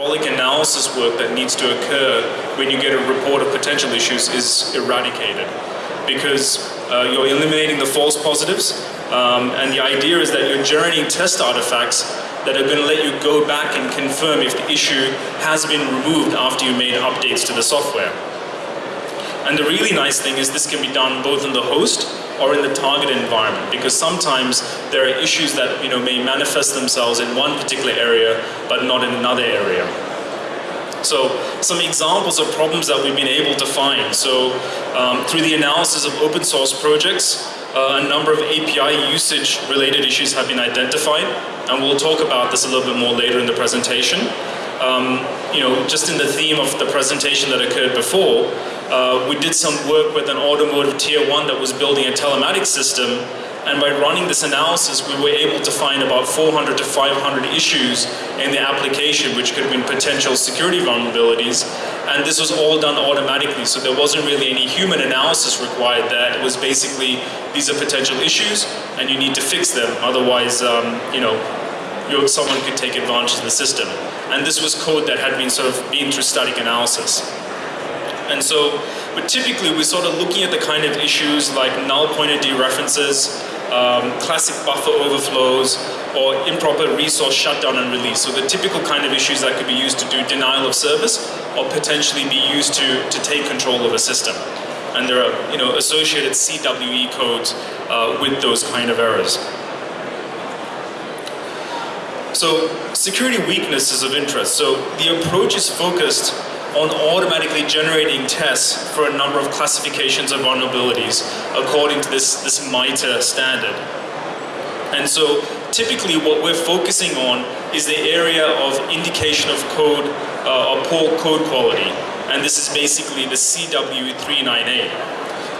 hydraulic analysis work that needs to occur when you get a report of potential issues is eradicated because uh, you're eliminating the false positives um, and the idea is that you're generating test artifacts that are going to let you go back and confirm if the issue has been removed after you made updates to the software. And the really nice thing is this can be done both in the host or in the target environment because sometimes there are issues that you know may manifest themselves in one particular area but not in another area. So some examples of problems that we've been able to find. So um, through the analysis of open source projects, uh, a number of API usage related issues have been identified and we'll talk about this a little bit more later in the presentation. Um, you know, just in the theme of the presentation that occurred before, uh, we did some work with an automotive tier one that was building a telematics system. And by running this analysis we were able to find about 400 to 500 issues in the application which could have been potential security vulnerabilities. And this was all done automatically. So there wasn't really any human analysis required there. It was basically these are potential issues and you need to fix them. Otherwise um, you know someone could take advantage of the system. And this was code that had been sort of been through static analysis and so, but typically we're sort of looking at the kind of issues like null pointer dereferences, um, classic buffer overflows, or improper resource shutdown and release. So the typical kind of issues that could be used to do denial of service or potentially be used to, to take control of a system. And there are you know, associated CWE codes uh, with those kind of errors. So security weaknesses of interest. So the approach is focused on automatically generating tests for a number of classifications of vulnerabilities according to this, this MITRE standard. And so typically what we're focusing on is the area of indication of code uh, or poor code quality. And this is basically the CW398.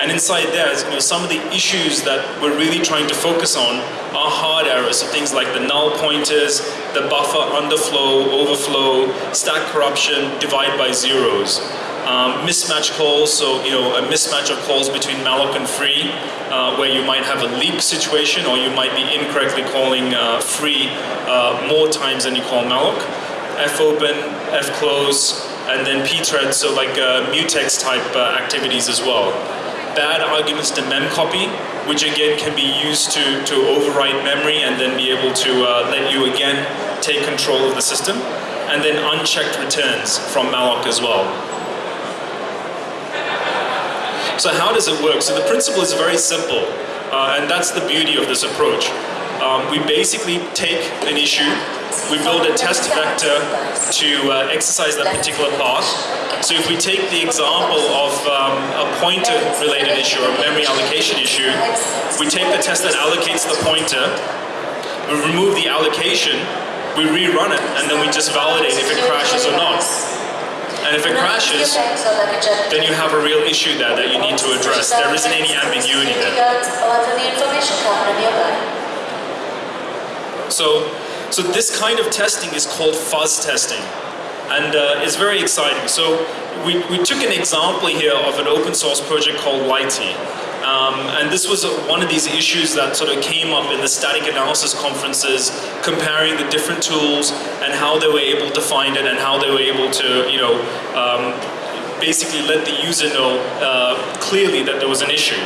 And inside there, you know, some of the issues that we're really trying to focus on are hard errors. So things like the null pointers, the buffer underflow, overflow, stack corruption, divide by zeros. Um, mismatch calls, so you know a mismatch of calls between malloc and free, uh, where you might have a leak situation, or you might be incorrectly calling uh, free uh, more times than you call malloc. fopen, fclose, and then pthread, so like uh, mutex type uh, activities as well bad arguments to memcopy, which again can be used to, to overwrite memory and then be able to uh, let you again take control of the system. And then unchecked returns from malloc as well. So how does it work? So the principle is very simple, uh, and that's the beauty of this approach. Um, we basically take an issue, we build a test vector to uh, exercise that particular path, so if we take the example of um, a pointer related issue or a memory allocation issue, we take the test that allocates the pointer, we remove the allocation, we rerun it, and then we just validate if it crashes or not. And if it crashes, then you have a real issue there that you need to address. There isn't any ambiguity there. So, so this kind of testing is called fuzz testing and uh, it's very exciting. So we, we took an example here of an open source project called Lighty. Um, and this was one of these issues that sort of came up in the static analysis conferences, comparing the different tools and how they were able to find it and how they were able to, you know, um, basically let the user know uh, clearly that there was an issue.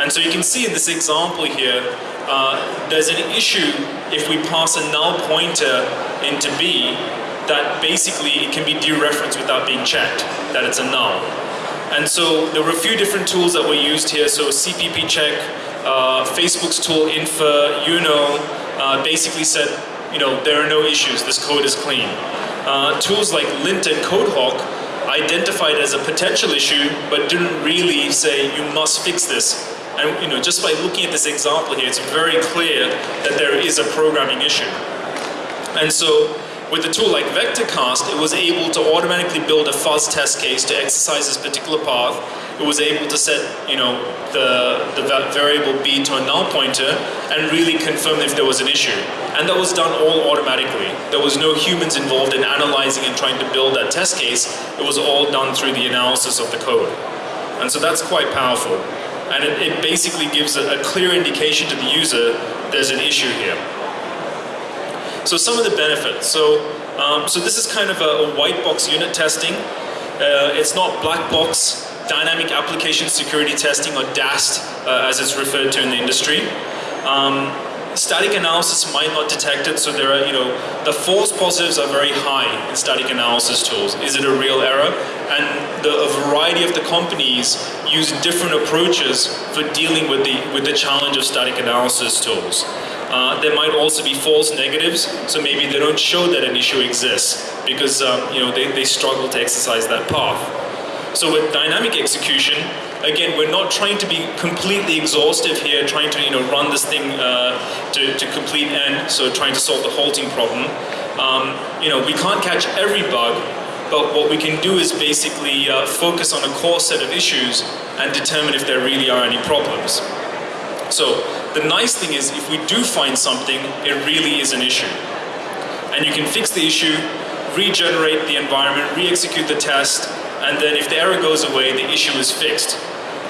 And so you can see in this example here, uh, there's an issue if we pass a null pointer into B that basically it can be dereferenced without being checked, that it's a null. And so there were a few different tools that were used here. So Cppcheck, uh, Facebook's tool Infer, Uno, uh, basically said, you know, there are no issues, this code is clean. Uh, tools like Lint and CodeHawk identified as a potential issue, but didn't really say you must fix this. And you know, just by looking at this example here, it's very clear that there is a programming issue. And so with a tool like VectorCAST, it was able to automatically build a fuzz test case to exercise this particular path. It was able to set, you know, the, the variable b to a null pointer and really confirm if there was an issue. And that was done all automatically. There was no humans involved in analyzing and trying to build that test case. It was all done through the analysis of the code. And so that's quite powerful. And it, it basically gives a, a clear indication to the user there's an issue here. So some of the benefits. So Um, so this is kind of a, a white box unit testing. Uh, it's not black box dynamic application security testing or DAST uh, as it's referred to in the industry. Um, static analysis might not detect it, so there are, you know, the false positives are very high in static analysis tools. Is it a real error? And the, a variety of the companies use different approaches for dealing with the, with the challenge of static analysis tools. Uh, there might also be false negatives, so maybe they don't show that an issue exists because um, you know they, they struggle to exercise that path. So with dynamic execution, again, we're not trying to be completely exhaustive here, trying to you know run this thing uh, to, to complete end, so trying to solve the halting problem. Um, you know, we can't catch every bug, but what we can do is basically uh, focus on a core set of issues and determine if there really are any problems. So the nice thing is if we do find something, it really is an issue. And you can fix the issue, regenerate the environment, re-execute the test, and then if the error goes away, the issue is fixed.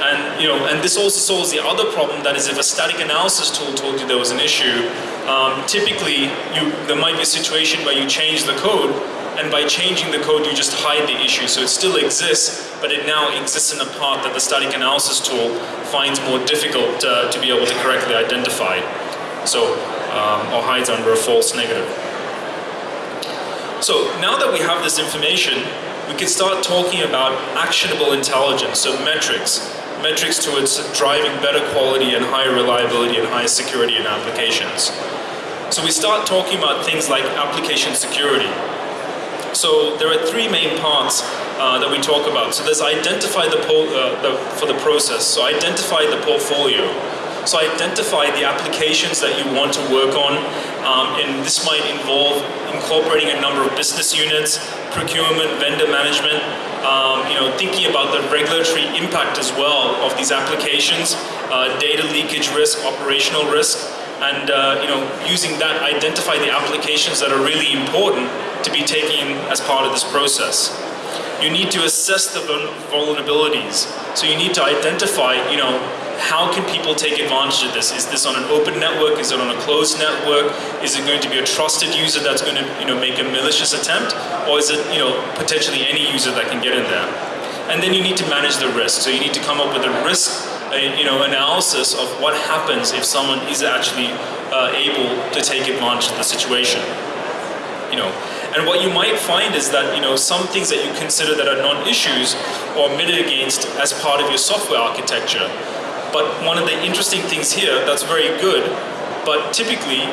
And you know, and this also solves the other problem that is if a static analysis tool told you there was an issue, um, typically you, there might be a situation where you change the code and by changing the code you just hide the issue. So it still exists, but it now exists in a part that the static analysis tool finds more difficult uh, to be able to correctly identify. So, um, or hides under a false negative. So now that we have this information, we can start talking about actionable intelligence, so metrics. Metrics towards driving better quality and higher reliability and higher security in applications. So we start talking about things like application security. So there are three main parts uh, that we talk about. So there's identify the, uh, the, for the process. So identify the portfolio. So identify the applications that you want to work on, um, and this might involve incorporating a number of business units, procurement, vendor management, um, you know, thinking about the regulatory impact as well of these applications, uh, data leakage risk, operational risk, and uh, you know, using that, identify the applications that are really important to be taken as part of this process. You need to assess the vulnerabilities. So you need to identify, you know, how can people take advantage of this? Is this on an open network? Is it on a closed network? Is it going to be a trusted user that's going to you know, make a malicious attempt? Or is it you know, potentially any user that can get in there? And then you need to manage the risk. So you need to come up with a risk you know, analysis of what happens if someone is actually uh, able to take advantage of the situation. You know, and what you might find is that you know some things that you consider that are non-issues or mitigated against as part of your software architecture but one of the interesting things here that's very good, but typically,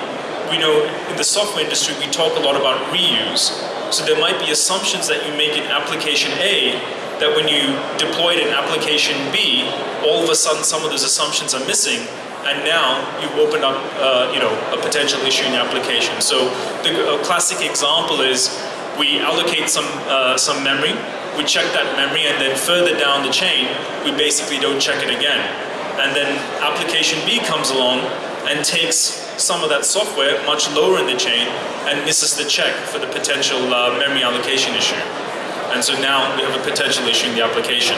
we know in the software industry we talk a lot about reuse. So there might be assumptions that you make in application A that when you deploy it in application B, all of a sudden some of those assumptions are missing and now you've opened up uh, you know, a potential issue in your application. So the classic example is we allocate some, uh, some memory, we check that memory and then further down the chain we basically don't check it again and then application B comes along and takes some of that software much lower in the chain and misses the check for the potential uh, memory allocation issue. And so now we have a potential issue in the application.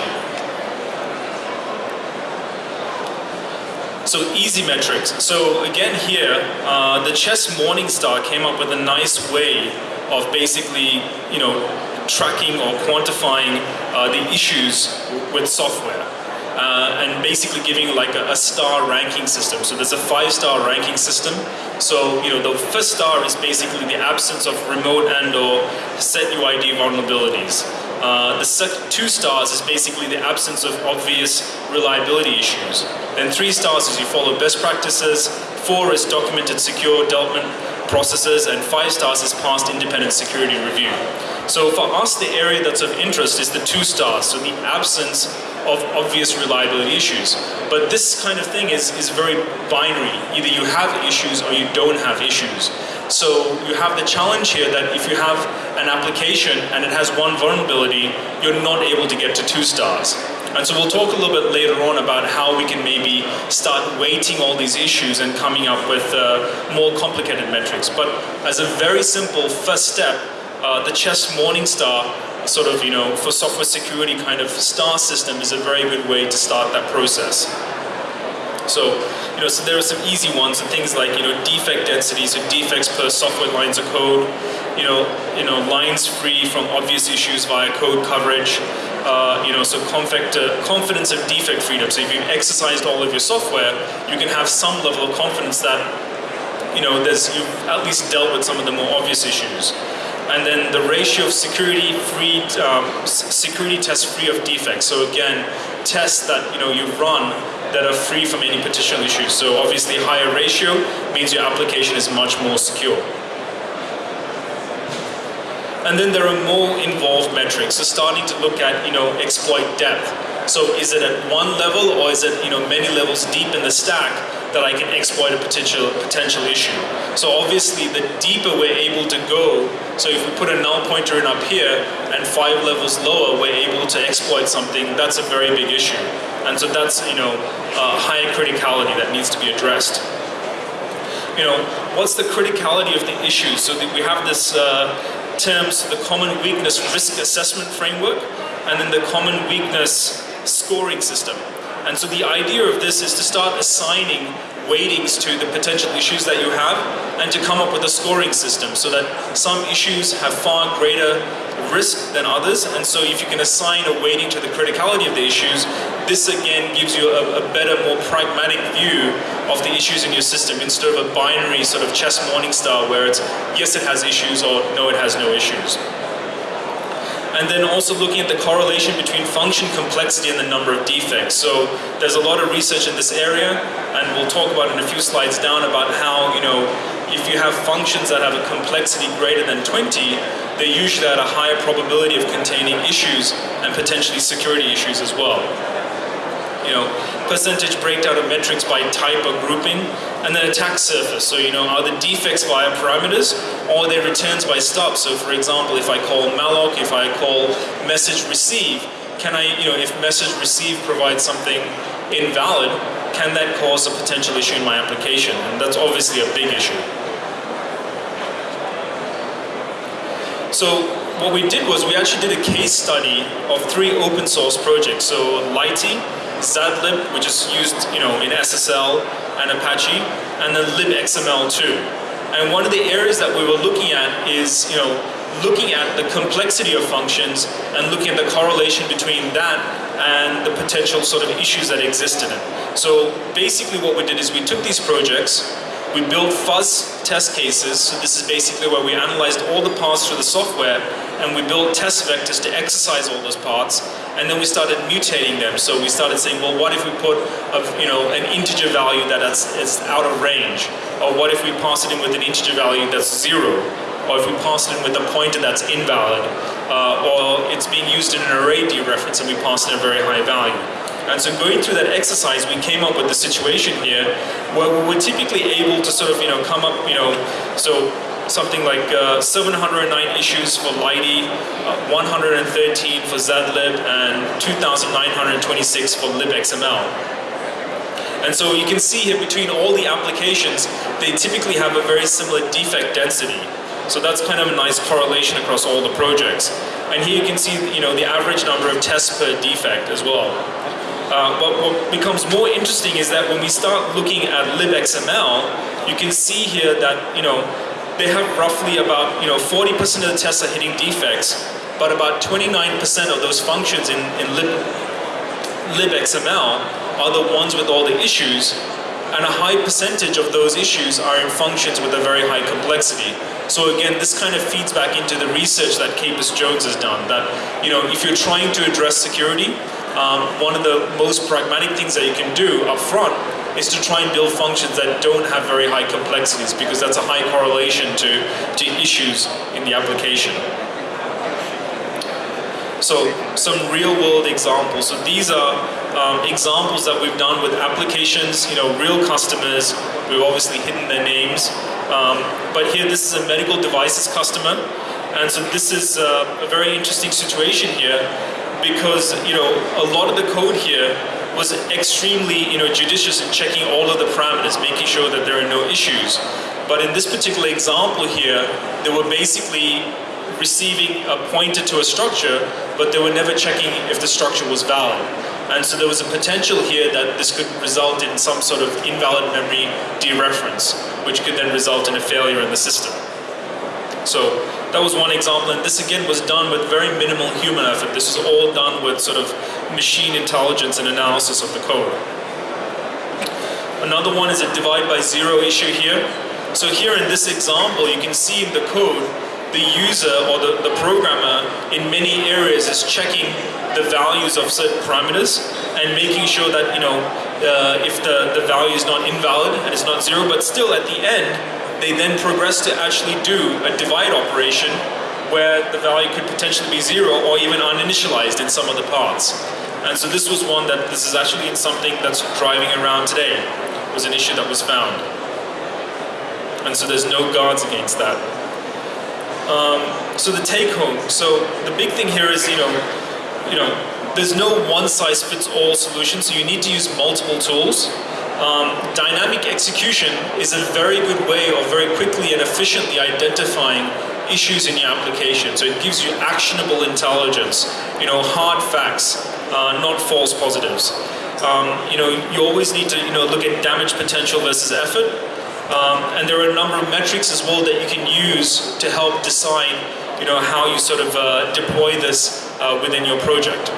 So easy metrics. So again here, uh, the Chess Morningstar came up with a nice way of basically, you know, tracking or quantifying uh, the issues with software uh, and basically giving like a, a, star ranking system. So there's a five-star ranking system. So you know the first star is basically the absence of remote and or set UID vulnerabilities. Uh, the two stars is basically the absence of obvious reliability issues. Then three stars is you follow best practices. Four is documented secure development processes, and five stars is passed independent security review. So for us, the area that's of interest is the two stars, so the absence of obvious reliability issues. But this kind of thing is, is very binary. Either you have issues or you don't have issues. So you have the challenge here that if you have an application and it has one vulnerability, you're not able to get to two stars. And so we'll talk a little bit later on about how we can maybe start weighting all these issues and coming up with uh, more complicated metrics. But as a very simple first step, uh, the Chess Morningstar sort of, you know, for software security kind of star system is a very good way to start that process. So you know, so there are some easy ones and things like, you know, defect density, so defects per software lines of code, you know, you know, lines free from obvious issues via code coverage, uh, you know, so confect, uh, confidence of defect freedom. So if you've exercised all of your software, you can have some level of confidence that, you know, there's, you've at least dealt with some of the more obvious issues. And then the ratio of security free, um, security tests free of defects. So again, tests that, you know, you run that are free from any potential issues. So obviously higher ratio means your application is much more secure. And then there are more involved metrics. So starting to look at, you know, exploit depth. So is it at one level or is it, you know, many levels deep in the stack that I can exploit a potential potential issue. So obviously the deeper we're able to go, so if we put a null pointer in up here and five levels lower, we're able to exploit something, that's a very big issue. And so that's, you know, uh, high criticality that needs to be addressed. You know, what's the criticality of the issue? So we have this uh, terms, the common weakness risk assessment framework, and then the common weakness scoring system. And so the idea of this is to start assigning weightings to the potential issues that you have and to come up with a scoring system so that some issues have far greater risk than others and so if you can assign a weighting to the criticality of the issues this again gives you a, a better more pragmatic view of the issues in your system instead of a binary sort of chess morning star where it's yes it has issues or no it has no issues and then also looking at the correlation between function complexity and the number of defects. So there's a lot of research in this area, and we'll talk about in a few slides down about how, you know, if you have functions that have a complexity greater than 20, they're usually at a higher probability of containing issues and potentially security issues as well. You know, percentage breakdown of metrics by type or grouping, and then attack surface. So, you know, are the defects via parameters or are they returns by stub? So, for example, if I call malloc, if I call message receive, can I, you know, if message receive provides something invalid, can that cause a potential issue in my application? And that's obviously a big issue. So what we did was we actually did a case study of three open source projects. So Lighty, zlib, which is used you know, in SSL and Apache, and then libxml2. And one of the areas that we were looking at is you know, looking at the complexity of functions and looking at the correlation between that and the potential sort of issues that exist in it. So basically what we did is we took these projects, we built fuzz test cases, so this is basically where we analyzed all the parts through the software and we built test vectors to exercise all those parts and then we started mutating them. So we started saying, well, what if we put a, you know, an integer value that is out of range? Or what if we pass it in with an integer value that's zero? Or if we pass it in with a pointer that's invalid? Uh, or it's being used in an array dereference and we pass in a very high value. And so going through that exercise, we came up with the situation here where we were typically able to sort of, you know, come up, you know, so something like uh, 709 issues for Lighty, uh, 113 for zlib, and 2,926 for libxml. And so you can see here between all the applications, they typically have a very similar defect density. So that's kind of a nice correlation across all the projects. And here you can see, you know, the average number of tests per defect as well. Uh, but what becomes more interesting is that when we start looking at libxml, you can see here that, you know, they have roughly about, you know, 40% of the tests are hitting defects, but about 29% of those functions in, in lib, libxml are the ones with all the issues, and a high percentage of those issues are in functions with a very high complexity. So again, this kind of feeds back into the research that Capers Jones has done, that, you know, if you're trying to address security, um, one of the most pragmatic things that you can do up front is to try and build functions that don't have very high complexities because that's a high correlation to, to issues in the application. So some real world examples. So these are um, examples that we've done with applications, you know, real customers. We've obviously hidden their names. Um, but here this is a medical devices customer. And so this is uh, a very interesting situation here because, you know, a lot of the code here was extremely you know, judicious in checking all of the parameters, making sure that there are no issues. But in this particular example here, they were basically receiving a pointer to a structure, but they were never checking if the structure was valid. And so there was a potential here that this could result in some sort of invalid memory dereference, which could then result in a failure in the system. So that was one example, and this again was done with very minimal human effort. This was all done with sort of machine intelligence and analysis of the code. Another one is a divide by zero issue here. So here in this example, you can see in the code, the user or the, the programmer in many areas is checking the values of certain parameters and making sure that, you know, uh, if the, the value is not invalid and it's not zero, but still at the end, they then progress to actually do a divide operation where the value could potentially be zero or even uninitialized in some of the parts. And so this was one that this is actually in something that's driving around today, was an issue that was found. And so there's no guards against that. Um, so the take home, so the big thing here is, you know, you know, there's no one size fits all solution, so you need to use multiple tools. Um, dynamic execution is a very good way of very quickly and efficiently identifying issues in your application. So it gives you actionable intelligence, you know, hard facts, uh, not false positives. Um, you know, you always need to, you know, look at damage potential versus effort. Um, and there are a number of metrics as well that you can use to help decide, you know, how you sort of uh, deploy this uh, within your project.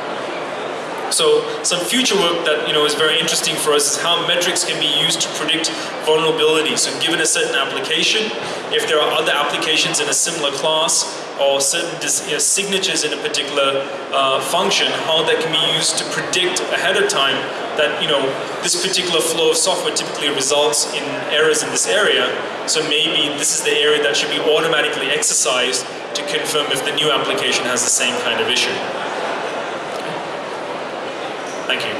So some future work that you know is very interesting for us is how metrics can be used to predict vulnerability. So given a certain application, if there are other applications in a similar class or certain you know, signatures in a particular uh, function, how that can be used to predict ahead of time that you know this particular flow of software typically results in errors in this area. So maybe this is the area that should be automatically exercised to confirm if the new application has the same kind of issue. Thank you.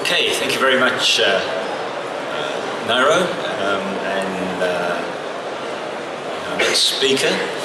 Okay, thank you very much, uh, Nairo. Um, and uh, our next speaker